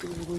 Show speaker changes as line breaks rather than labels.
这个乌